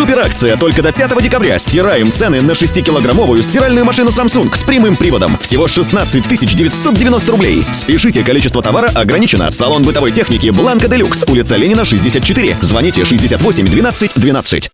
Суперакция только до 5 декабря. Стираем цены на 6-килограммовую стиральную машину Samsung с прямым приводом. Всего 16 990 рублей. Спешите, количество товара ограничено. Салон бытовой техники Бланка Делюкс, улица Ленина, 64. Звоните 68 12 12.